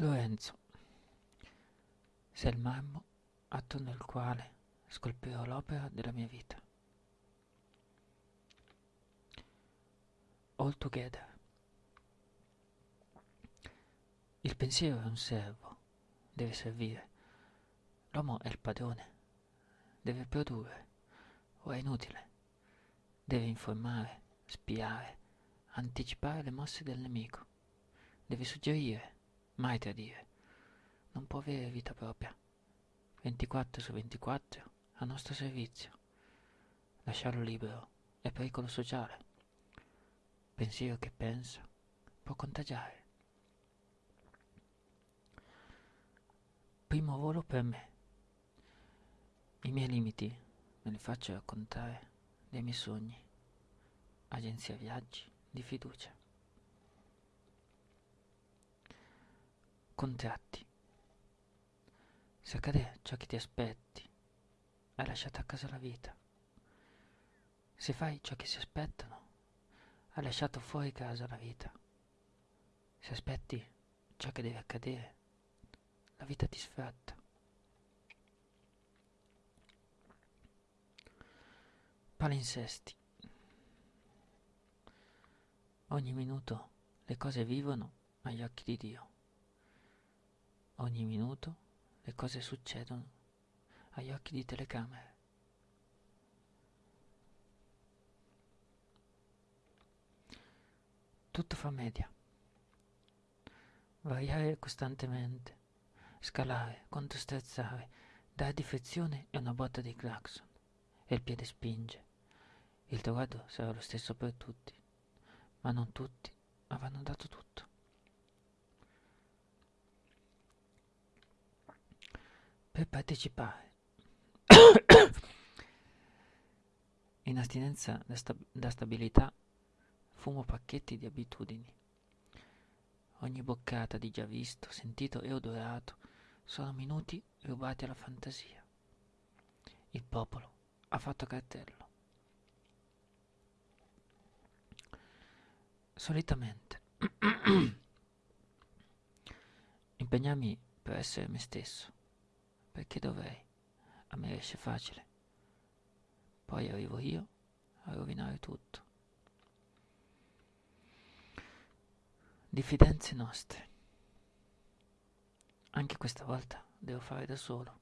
Lorenzo, sei il marmo attorno al quale scolpirò l'opera della mia vita. All together. Il pensiero è un servo, deve servire. L'uomo è il padrone, deve produrre, o è inutile. Deve informare, spiare, anticipare le mosse del nemico. Deve suggerire, mai tradire. Non può avere vita propria. 24 su 24 a nostro servizio. Lasciarlo libero è pericolo sociale. Pensiero che pensa può contagiare. Primo volo per me. I miei limiti me li faccio raccontare dei miei sogni. Agenzia viaggi di fiducia. Contratti. Se accade ciò che ti aspetti, hai lasciato a casa la vita. Se fai ciò che si aspettano, hai lasciato fuori casa la vita. Se aspetti ciò che deve accadere, la vita ti sfratta. Palinsesti. Ogni minuto le cose vivono agli occhi di Dio. Ogni minuto le cose succedono agli occhi di telecamere. Tutto fa media. Variare costantemente, scalare, controsterzare, dare difezione e una botta di clacson. E il piede spinge. Il traguardo sarà lo stesso per tutti, ma non tutti avranno dato tutto. Per partecipare in astinenza da, sta- da stabilità fumo pacchetti di abitudini. Ogni boccata di già visto, sentito e odorato sono minuti rubati alla fantasia. Il popolo ha fatto cartello. Solitamente impegnarmi per essere me stesso, perché dovrei, a me esce facile. Poi arrivo io a rovinare tutto. Diffidenze nostre. Anche questa volta devo fare da solo.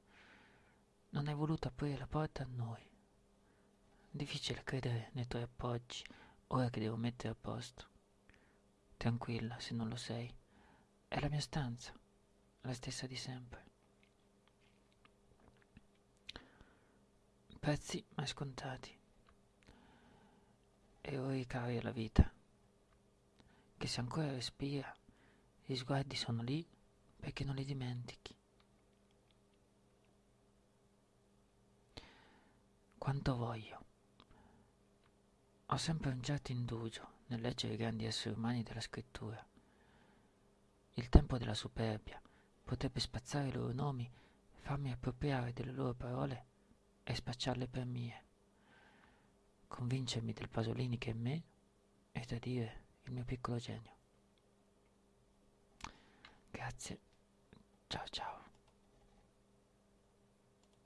Non hai voluto aprire la porta a noi. Difficile credere nei tuoi appoggi ora che devo mettere a posto. Tranquilla, se non lo sei. È la mia stanza, la stessa di sempre. Prezzi mai scontati. E ora cari alla vita. Che se ancora respira, gli sguardi sono lì perché non li dimentichi. Quanto voglio. Ho sempre un certo indugio nel leggere i grandi esseri umani della scrittura. Il tempo della superbia potrebbe spazzare i loro nomi, farmi appropriare delle loro parole e spacciarle per mie. Convincermi del Pasolini che è me e tradire il mio piccolo genio. Grazie. Ciao ciao.